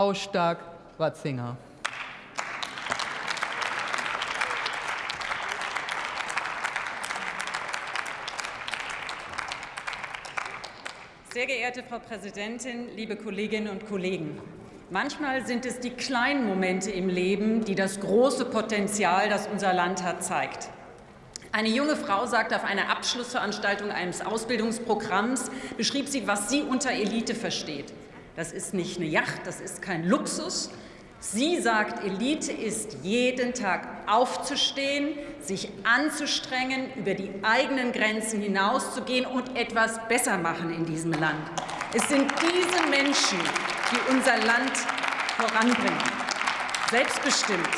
Frau Stark-Watzinger. Sehr geehrte Frau Präsidentin, liebe Kolleginnen und Kollegen! Manchmal sind es die kleinen Momente im Leben, die das große Potenzial, das unser Land hat, zeigt. Eine junge Frau sagte auf einer Abschlussveranstaltung eines Ausbildungsprogramms, beschrieb sie, was sie unter Elite versteht. Das ist nicht eine Yacht, das ist kein Luxus. Sie sagt, Elite ist jeden Tag aufzustehen, sich anzustrengen, über die eigenen Grenzen hinauszugehen und etwas besser machen in diesem Land. Es sind diese Menschen, die unser Land voranbringen. Selbstbestimmt.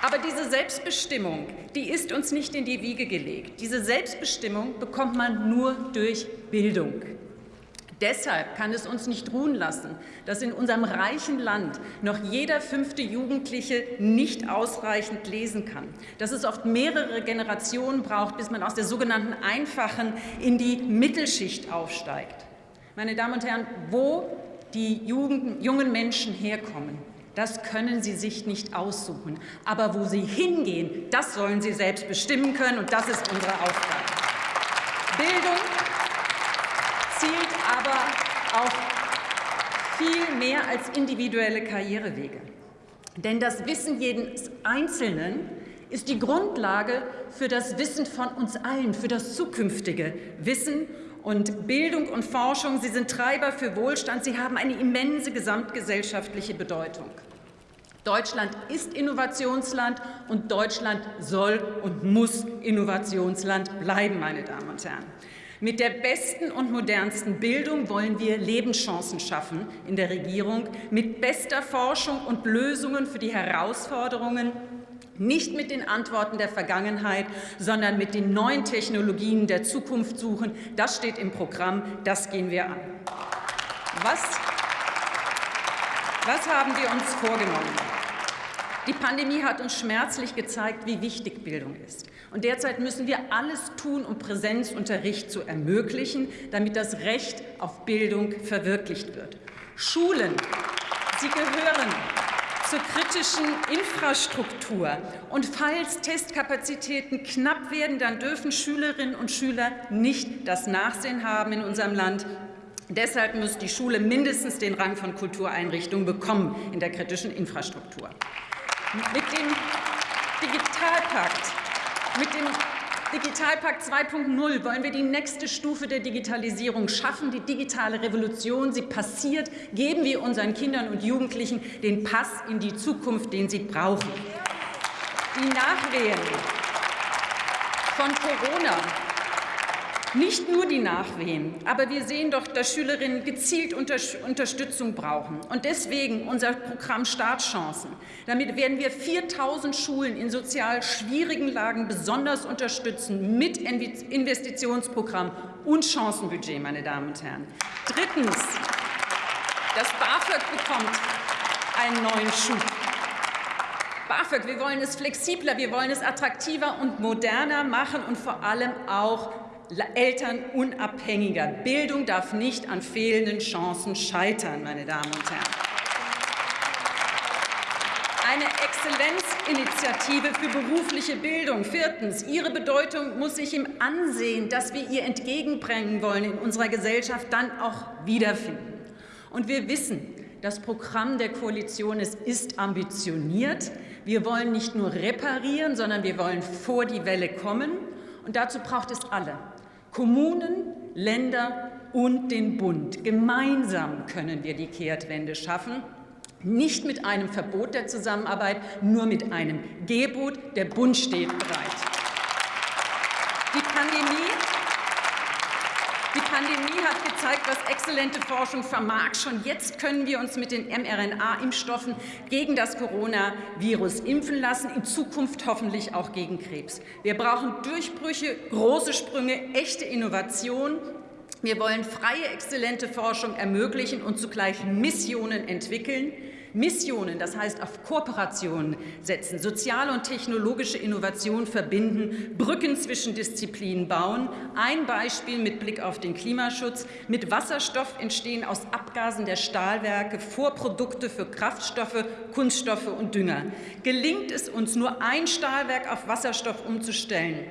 Aber diese Selbstbestimmung, die ist uns nicht in die Wiege gelegt. Diese Selbstbestimmung bekommt man nur durch Bildung. Deshalb kann es uns nicht ruhen lassen, dass in unserem reichen Land noch jeder fünfte Jugendliche nicht ausreichend lesen kann, dass es oft mehrere Generationen braucht, bis man aus der sogenannten einfachen in die Mittelschicht aufsteigt. Meine Damen und Herren, wo die Jugend, jungen Menschen herkommen, das können sie sich nicht aussuchen. Aber wo sie hingehen, das sollen sie selbst bestimmen können, und das ist unsere Aufgabe. Bildung zielt aber auf viel mehr als individuelle Karrierewege. Denn das Wissen jedes Einzelnen ist die Grundlage für das Wissen von uns allen, für das zukünftige Wissen. Und Bildung und Forschung, sie sind Treiber für Wohlstand, sie haben eine immense gesamtgesellschaftliche Bedeutung. Deutschland ist Innovationsland und Deutschland soll und muss Innovationsland bleiben, meine Damen und Herren. Mit der besten und modernsten Bildung wollen wir Lebenschancen schaffen in der Regierung, mit bester Forschung und Lösungen für die Herausforderungen, nicht mit den Antworten der Vergangenheit, sondern mit den neuen Technologien der Zukunft suchen. Das steht im Programm, das gehen wir an. Was, was haben wir uns vorgenommen? Die Pandemie hat uns schmerzlich gezeigt, wie wichtig Bildung ist. Und derzeit müssen wir alles tun, um Präsenzunterricht zu ermöglichen, damit das Recht auf Bildung verwirklicht wird. Schulen, sie gehören zur kritischen Infrastruktur. Und falls Testkapazitäten knapp werden, dann dürfen Schülerinnen und Schüler nicht das Nachsehen haben in unserem Land. Deshalb muss die Schule mindestens den Rang von Kultureinrichtung bekommen in der kritischen Infrastruktur. Mit dem Digitalpakt, mit dem Digitalpakt 2.0 wollen wir die nächste Stufe der Digitalisierung schaffen, die digitale Revolution. Sie passiert. Geben wir unseren Kindern und Jugendlichen den Pass in die Zukunft, den sie brauchen. Die Nachwehen von Corona nicht nur die Nachwehen, aber wir sehen doch, dass Schülerinnen gezielt Unterstützung brauchen. Und deswegen unser Programm Startchancen. Damit werden wir 4.000 Schulen in sozial schwierigen Lagen besonders unterstützen mit Investitionsprogramm und Chancenbudget, meine Damen und Herren. Drittens. Das BAföG bekommt einen neuen Schub. BAföG, wir wollen es flexibler, wir wollen es attraktiver und moderner machen und vor allem auch Eltern unabhängiger. Bildung darf nicht an fehlenden Chancen scheitern, meine Damen und Herren. Eine Exzellenzinitiative für berufliche Bildung. Viertens. Ihre Bedeutung muss sich im Ansehen, das wir ihr entgegenbringen wollen in unserer Gesellschaft, dann auch wiederfinden. Und wir wissen, das Programm der Koalition ist, ist ambitioniert. Wir wollen nicht nur reparieren, sondern wir wollen vor die Welle kommen. Und dazu braucht es alle. Kommunen, Länder und den Bund. Gemeinsam können wir die Kehrtwende schaffen. Nicht mit einem Verbot der Zusammenarbeit, nur mit einem Gebot. Der Bund steht bereit. Die Pandemie die Pandemie hat gezeigt, was exzellente Forschung vermag. Schon jetzt können wir uns mit den mRNA-Impfstoffen gegen das Coronavirus impfen lassen, in Zukunft hoffentlich auch gegen Krebs. Wir brauchen Durchbrüche, große Sprünge, echte Innovation. Wir wollen freie, exzellente Forschung ermöglichen und zugleich Missionen entwickeln. Missionen, das heißt auf Kooperationen setzen, soziale und technologische Innovation verbinden, Brücken zwischen Disziplinen bauen. Ein Beispiel mit Blick auf den Klimaschutz. Mit Wasserstoff entstehen aus Abgasen der Stahlwerke Vorprodukte für Kraftstoffe, Kunststoffe und Dünger. Gelingt es uns, nur ein Stahlwerk auf Wasserstoff umzustellen,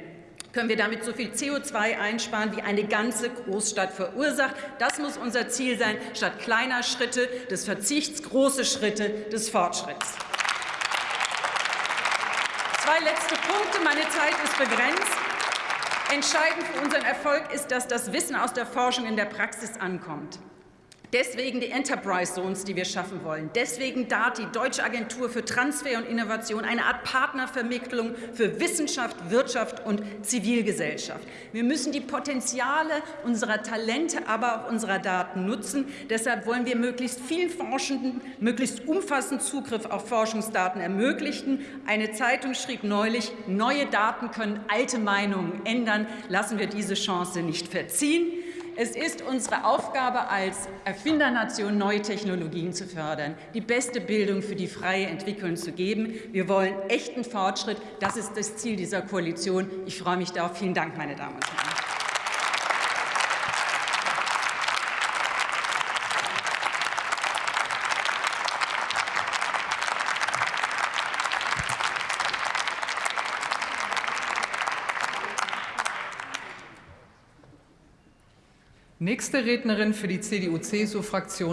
können wir damit so viel CO2 einsparen, wie eine ganze Großstadt verursacht. Das muss unser Ziel sein, statt kleiner Schritte des Verzichts große Schritte des Fortschritts. Zwei letzte Punkte. Meine Zeit ist begrenzt. Entscheidend für unseren Erfolg ist, dass das Wissen aus der Forschung in der Praxis ankommt. Deswegen die Enterprise Zones, die wir schaffen wollen. Deswegen DART, die Deutsche Agentur für Transfer und Innovation, eine Art Partnervermittlung für Wissenschaft, Wirtschaft und Zivilgesellschaft. Wir müssen die Potenziale unserer Talente, aber auch unserer Daten nutzen. Deshalb wollen wir möglichst vielen Forschenden möglichst umfassend Zugriff auf Forschungsdaten ermöglichen. Eine Zeitung schrieb neulich, neue Daten können alte Meinungen ändern. Lassen wir diese Chance nicht verziehen. Es ist unsere Aufgabe als Erfindernation, neue Technologien zu fördern, die beste Bildung für die freie Entwicklung zu geben. Wir wollen echten Fortschritt. Das ist das Ziel dieser Koalition. Ich freue mich darauf. Vielen Dank, meine Damen und Herren. Nächste Rednerin für die CDU-CSU-Fraktion